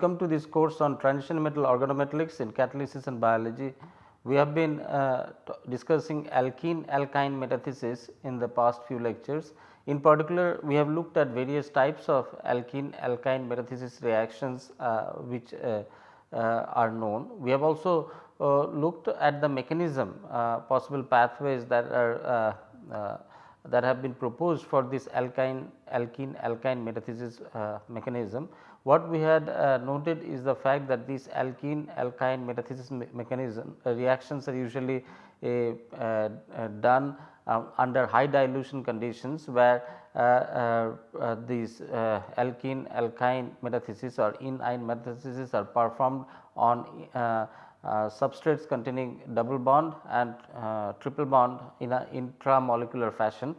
Welcome to this course on transition metal organometallics in catalysis and biology. We have been uh, discussing alkene alkyne metathesis in the past few lectures. In particular, we have looked at various types of alkene alkyne metathesis reactions uh, which uh, uh are known. We have also uh, looked at the mechanism uh, possible pathways that are that have been proposed for this alkyne alkene alkyne metathesis mechanism. What we had uh, noted is the fact that these alkene alkyne metathesis me mechanism uh, reactions are usually uh, uh done um, under high dilution conditions where uh, uh, these alkene alkyne metathesis or ene metathesis are performed on substrates containing double bond and triple bond in a intramolecular fashion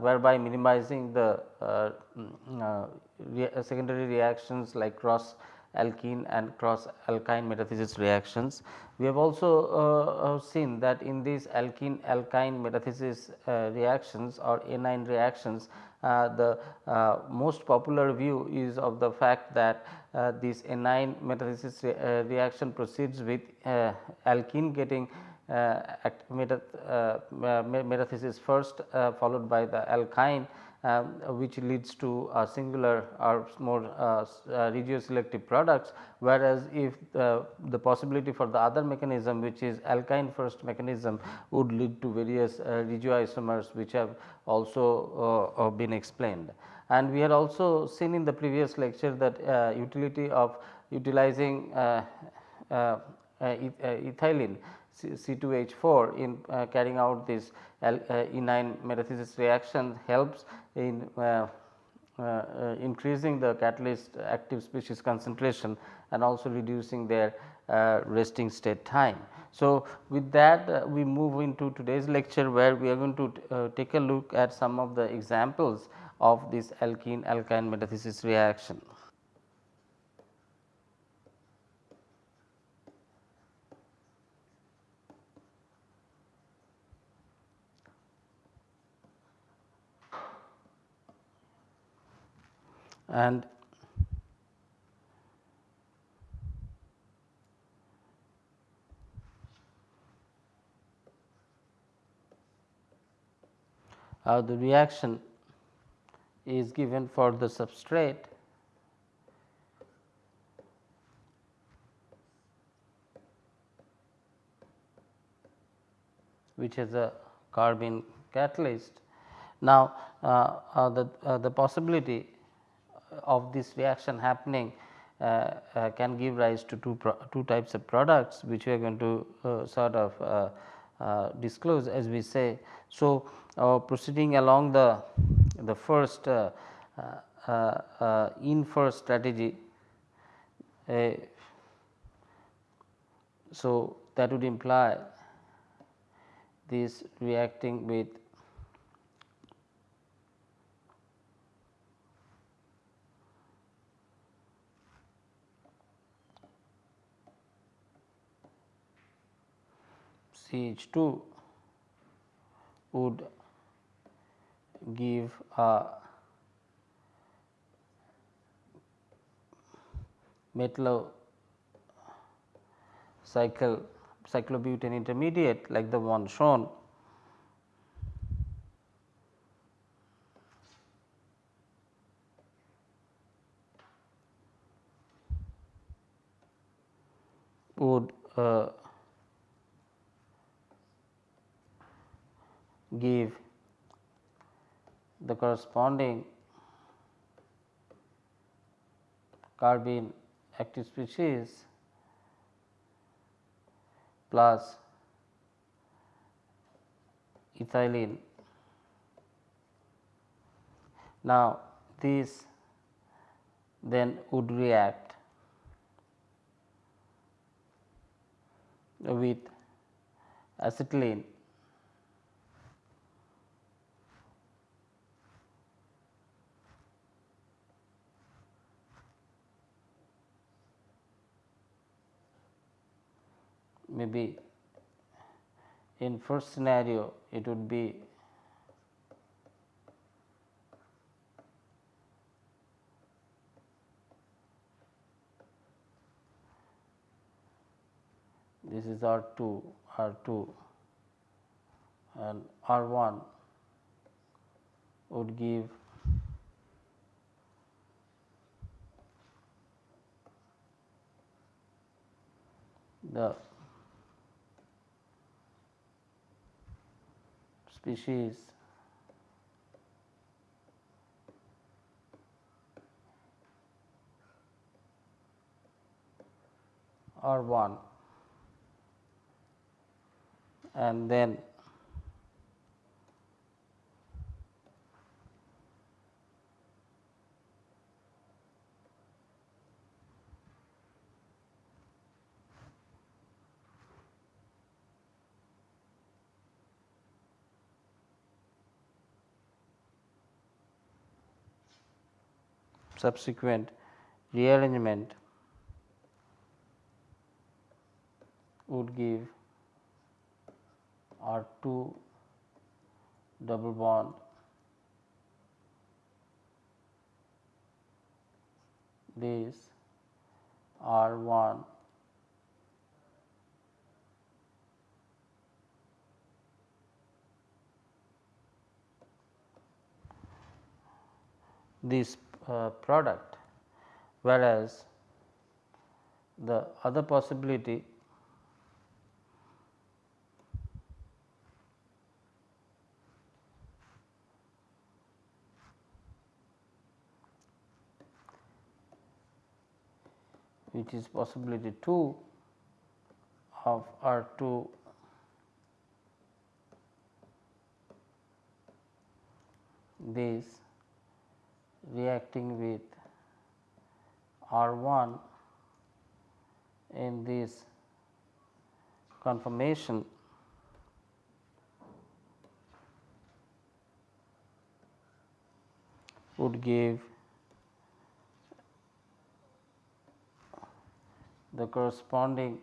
whereby minimizing the mm, rea secondary reactions like cross alkene and cross alkyne metathesis reactions. We have also uh, uh, seen that in these alkene alkyne metathesis uh, reactions or enyne reactions uh, the uh, most popular view is of the fact that uh, this enyne metathesis re reaction proceeds with alkene getting metathesis first followed by the alkyne um, which leads to a singular or more uh, uh, regioselective products whereas if uh, the possibility for the other mechanism which is alkyne first mechanism would lead to various uh, regioisomers which have also uh, been explained. And we had also seen in the previous lecture that uh, utility of utilizing ethylene C2H4 in uh, carrying out this uh, ene metathesis reaction helps in uh, uh, uh, increasing the catalyst active species concentration and also reducing their resting state time. So, with that we move into today's lecture where we are going to take a look at some of the examples of this alkene alkyne metathesis reaction. And uh, the reaction is given for the substrate which has a carbene catalyst. Now, uh, uh, the, uh, the possibility of this reaction happening uh, uh, can give rise to two, two types of products which we are going to uh, sort of uh, uh, disclose as we say. So, uh, proceeding along the, the first ene first strategy so that would imply this reacting with CH2 would give a metal cycle cyclobutane intermediate like the one shown would uh, give the corresponding carbene active species plus ethylene. Now, this then would react with acetylene be in first scenario it would be this is R 2 R 2 and R 1 would give the species. R 1 and then subsequent rearrangement would give R 2 double bond this R 1 this product whereas the other possibility which is possibility 2 of R 2 this reacting with R 1 in this conformation would give the corresponding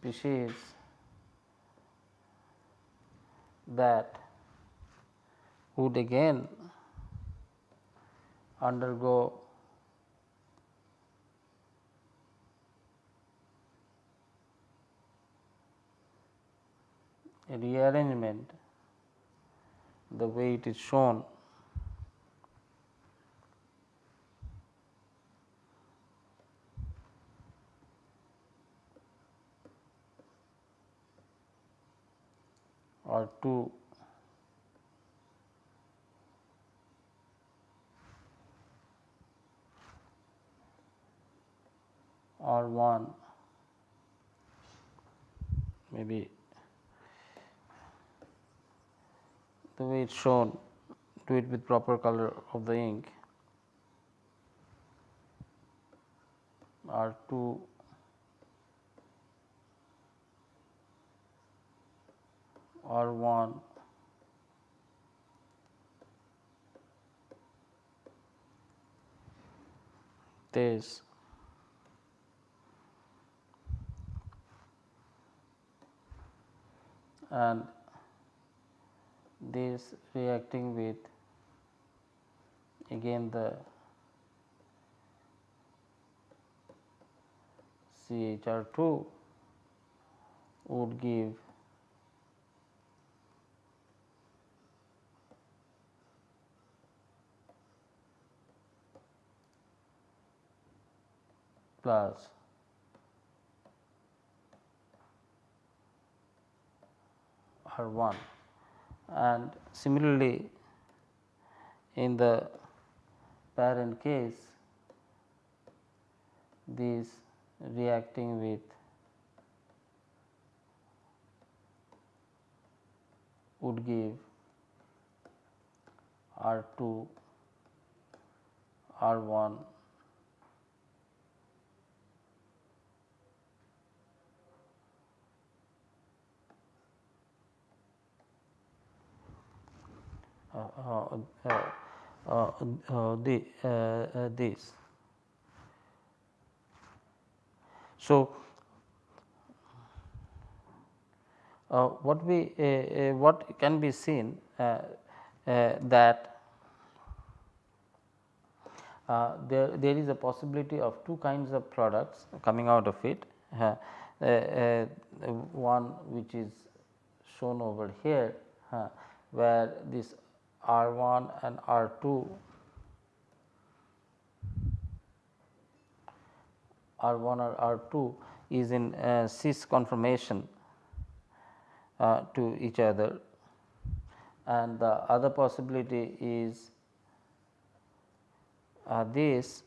species that would again undergo rearrangement the way it is shown or 2 or 1 maybe the way it is shown do it with proper color of the ink. R 2 R 1 this. And this reacting with again the CHR 2 would give plus R 1 and similarly in the parent case this reacting with would give R 2 R 1 uh, uh, uh, the, this. So, what we what can be seen uh, that uh, there, there is a possibility of two kinds of products coming out of it. Uh, uh, one which is shown over here where this R 1 and R 2 R 1 or R 2 is in uh, cis conformation uh, to each other. And the other possibility is uh, this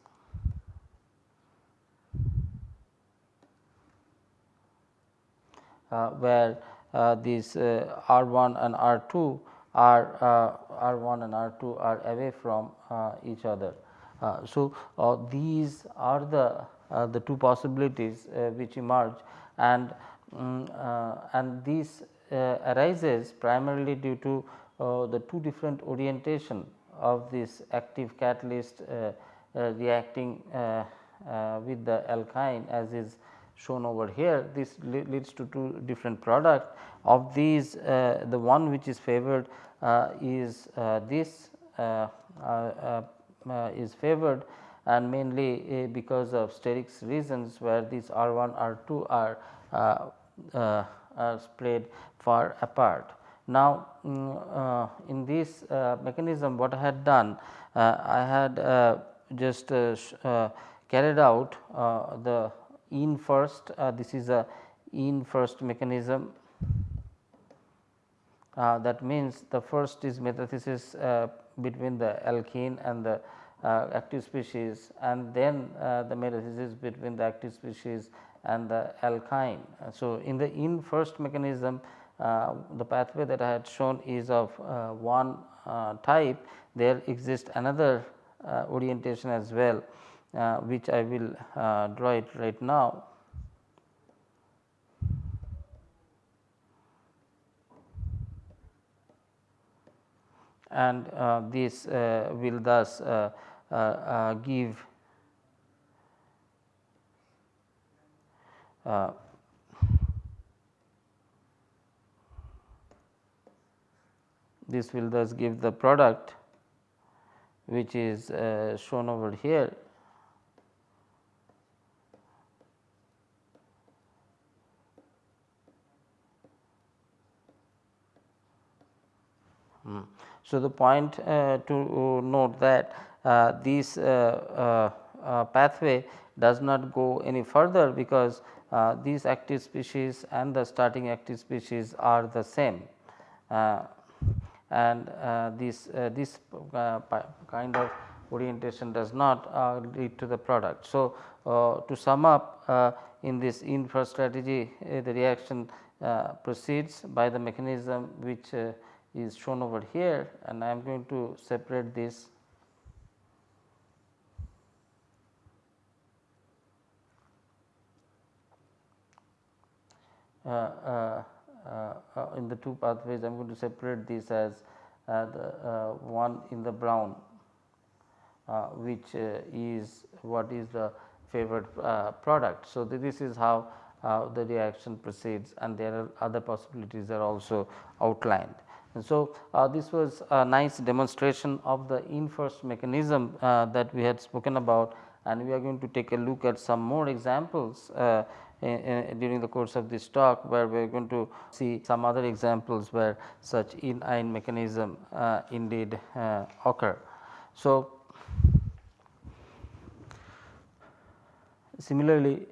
uh, where uh, these uh, R 1 and R 2 are uh, R 1 and R 2 are away from uh, each other. Uh, so, these are the uh, the two possibilities uh, which emerge and um, and this arises primarily due to the two different orientation of this active catalyst reacting with the alkyne as is shown over here this leads to two different product of these uh, the one which is favored uh, is uh, this is favored and mainly uh, because of sterics reasons where these R 1 R 2 are, uh, uh, are spread far apart. Now, um, in this mechanism what I had done I had just carried out the ene first this is a ene first mechanism. Uh, that means the first is metathesis uh, between the alkene and the uh, active species and then uh, the metathesis between the active species and the alkyne. So, in the ene first mechanism uh, the pathway that I had shown is of one type. There exists another orientation as well which I will draw it right now. and uh, this uh, will thus uh, uh, uh, give uh, this will thus give the product which is uh, shown over here. Hmm. So, the point uh, to note that uh, this uh, uh, pathway does not go any further because these active species and the starting active species are the same and this this kind of orientation does not uh, lead to the product. So, uh, to sum up uh, in this ene first strategy the reaction proceeds by the mechanism which is shown over here and I am going to separate this Uh, uh, uh, uh in the two pathways I am going to separate this as uh, the uh, one in the brown which is what is the favored product. So, this is how the reaction proceeds and there are other possibilities are also outlined. And so, uh, this was a nice demonstration of the inverse mechanism uh, that we had spoken about and we are going to take a look at some more examples uh, during the course of this talk where we are going to see some other examples where such enyne mechanism uh, indeed uh, occur. So, similarly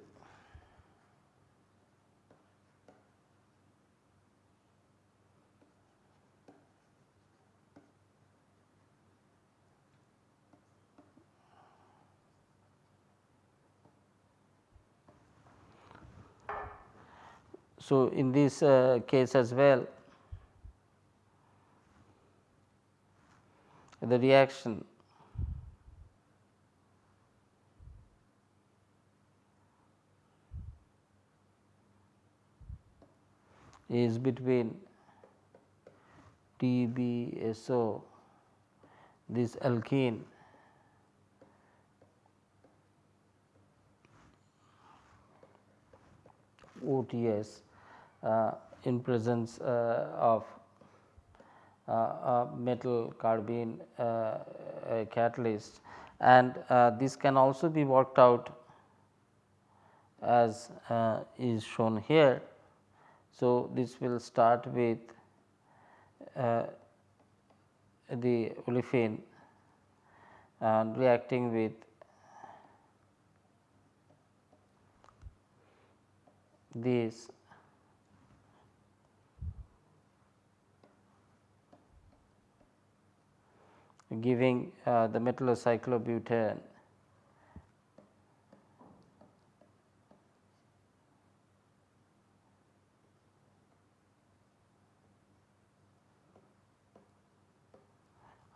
So, in this uh, case as well the reaction. Is between TBSO this alkene OTS Uh, in presence uh, of uh, metal carbene uh, catalyst and uh, this can also be worked out as is shown here. So, this will start with the olefin and reacting with this giving uh, the metallocyclobutane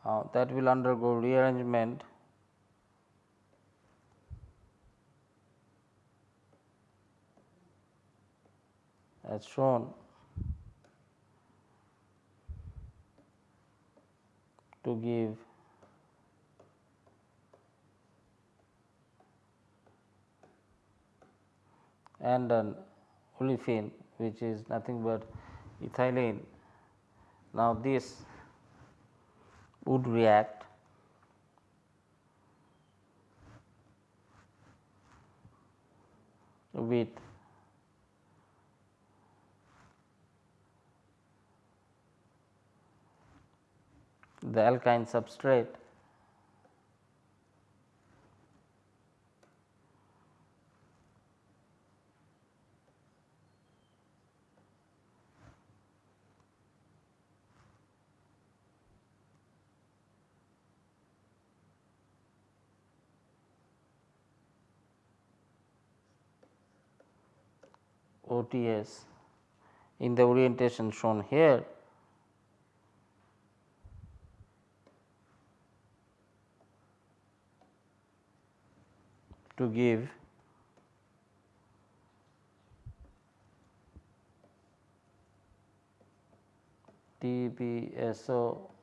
uh, that will undergo rearrangement. As shown. To give and an olefin which is nothing but ethylene. Now, this would react with the alkyne substrate OTS in the orientation shown here to give TBSO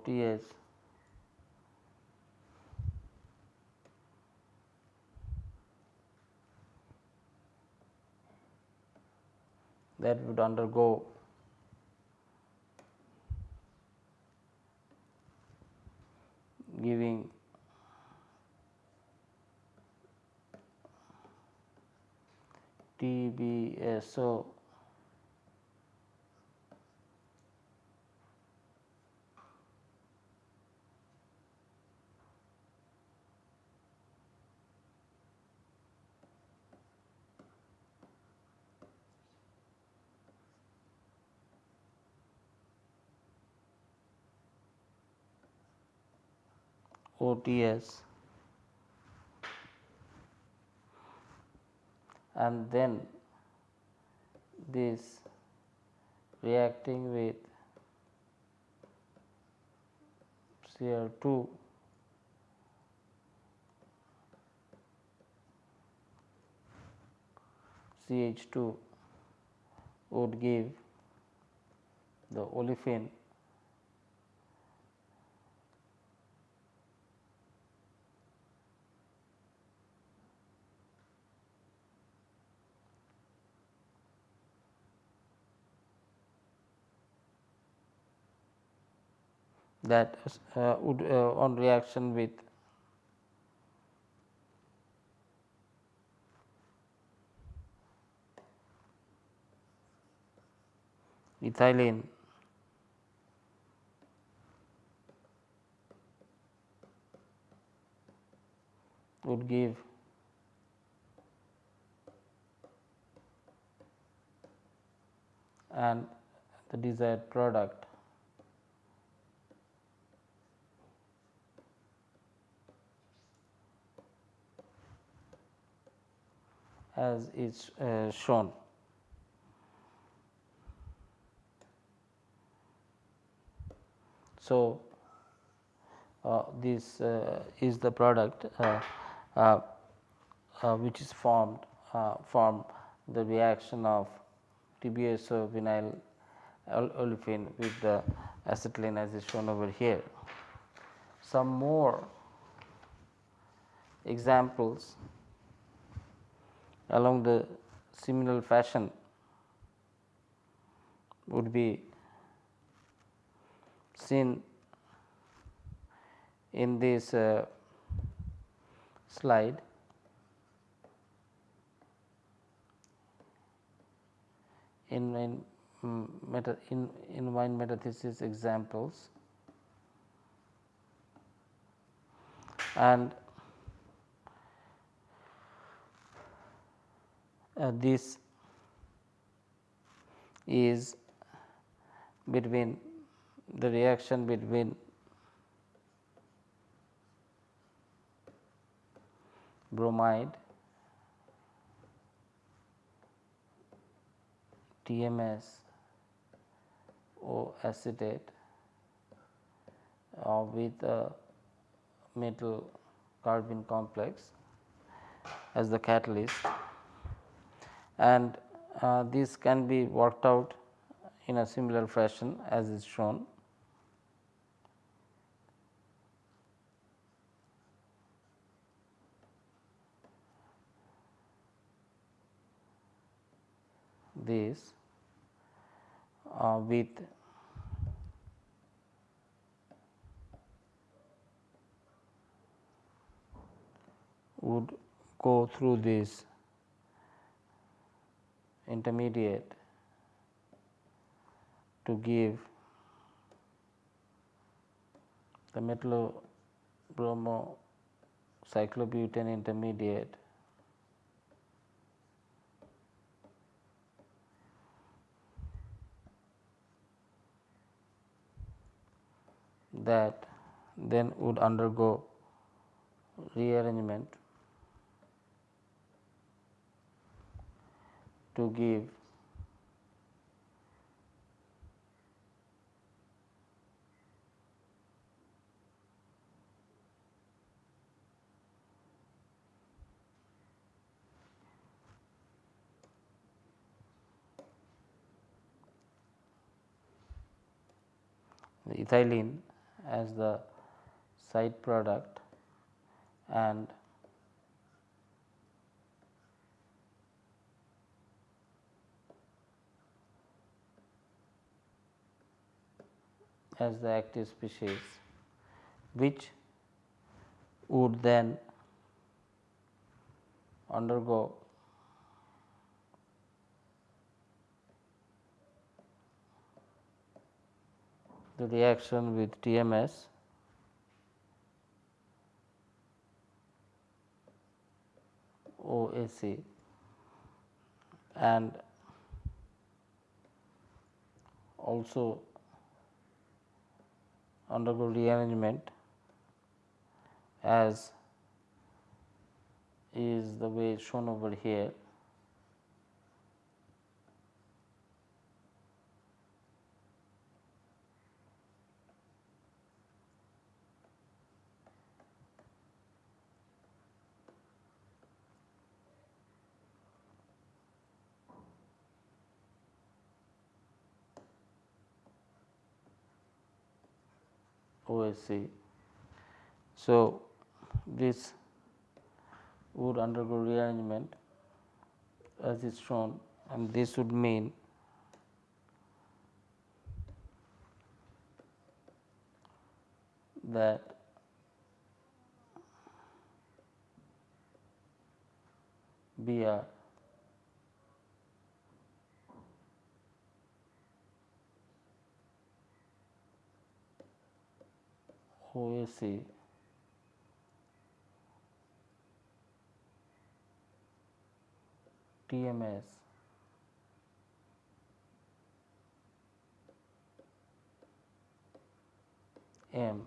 OTS that would undergo giving TBSO OTS and then this reacting with Cr2 CH2 would give the olefin that uh, would uh, on reaction with. Ethylene would give. And the desired product as is uh, shown. So, uh, this uh, is the product uh, uh, uh, which is formed from the reaction of TBSO vinyl olefin with the acetylene as is shown over here. some more examples along the similar fashion would be seen in this uh, slide. In, in, um, meta, in, enyne metathesis examples and this is between the reaction between bromide TMS O acetate uh, with a metal carbene complex as the catalyst and uh, this can be worked out in a similar fashion as is shown. This uh, with would go through this intermediate to give the metallo bromo cyclobutane intermediate that then would undergo rearrangement to give. Ethylene as the side product and as the active species which would then undergo the reaction with TMS OAC and also undergo rearrangement as is the way shown over here. OSC. So, this would undergo rearrangement as is shown and this would mean that Br OAC TMS M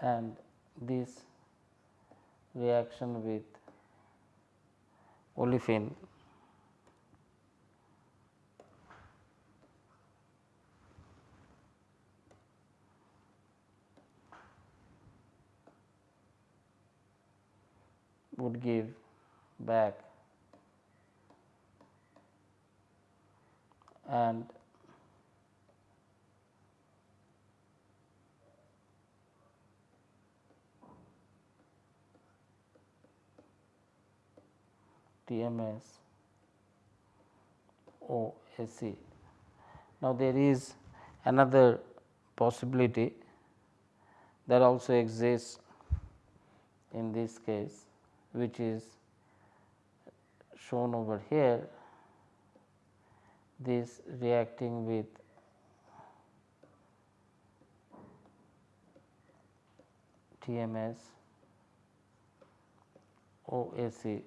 and this reaction with olefin would give back and TMS OAC. Now, there is another possibility that also exists in this case which is shown over here this reacting with TMS OAC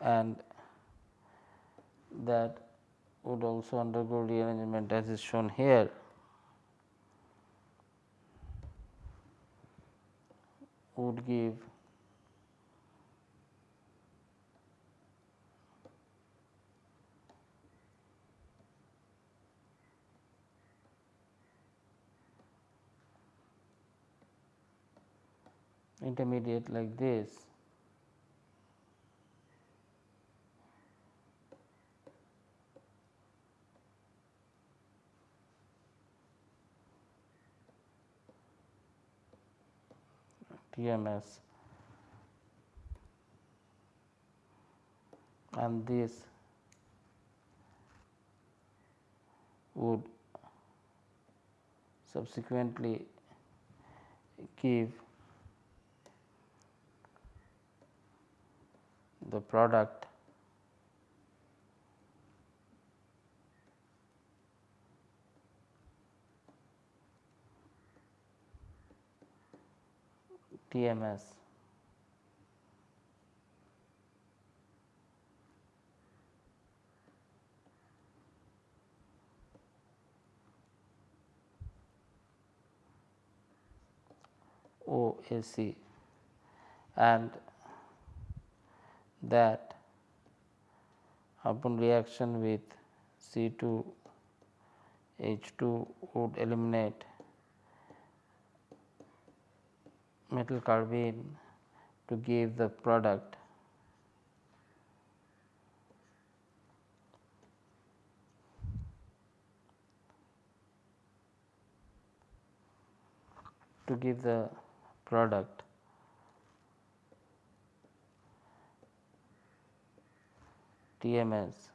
and that would also undergo rearrangement as is shown here. Would give. Intermediate like this TMS and this would subsequently give the product TMS. OAC and that upon reaction with C2 H2 would eliminate metal carbene to give the product. To give the product. TMS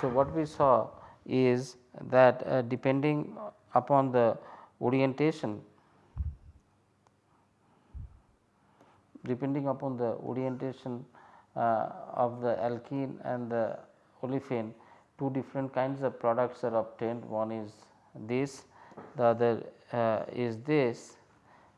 So, what we saw is that uh, depending upon the orientation depending upon the orientation uh, of the alkene and the olefin two different kinds of products are obtained. One is this the other uh, is this.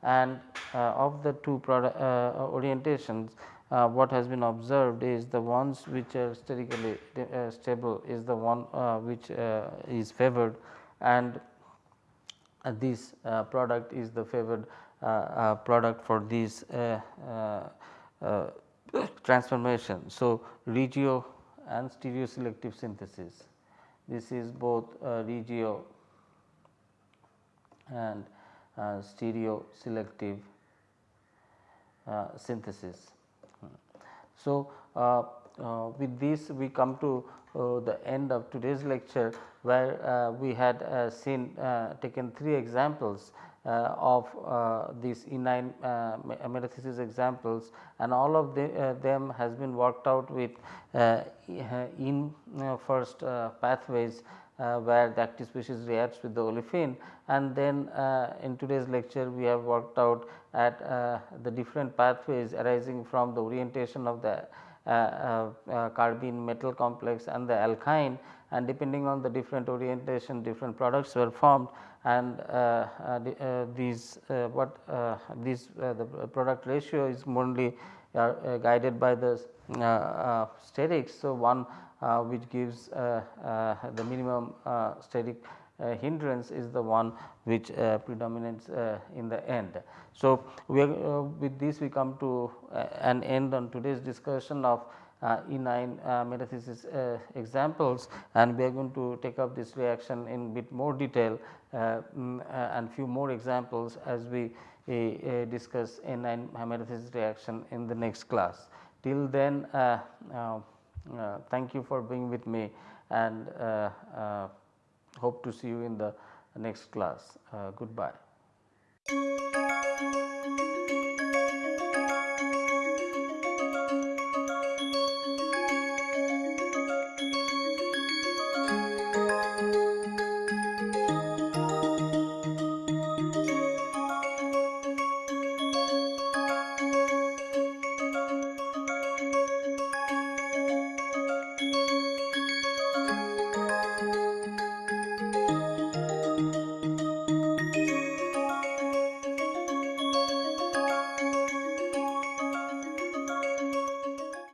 And uh, of the two product uh, orientations uh, what has been observed is the ones which are sterically uh, stable is the one uh, which uh, is favored and uh, this uh, product is the favored product for this transformation. So, regio and stereo selective synthesis this is both regio and stereo selective synthesis. So, uh, uh, with this we come to uh, the end of today's lecture where we had seen taken three examples uh, of uh, these enyne uh, metathesis examples and all of the, them has been worked out with ene first pathways uh, where the active species reacts with the olefin. And then uh, in today's lecture we have worked out at uh, the different pathways arising from the orientation of the uh, uh, uh, carbene metal complex and the alkyne. And depending on the different orientation different products were formed. And these what this the product ratio is mainly guided by the sterics. So, one uh, which gives uh, uh, the minimum steric hindrance is the one which predominates in the end. So, we are, with this we come to an end on today's discussion of uh, enyne uh, metathesis uh, examples and we are going to take up this reaction in bit more detail mm, and few more examples as we uh, discuss enyne metathesis reaction in the next class. Till then uh, uh, uh, thank you for being with me and uh, uh, hope to see you in the next class. goodbye.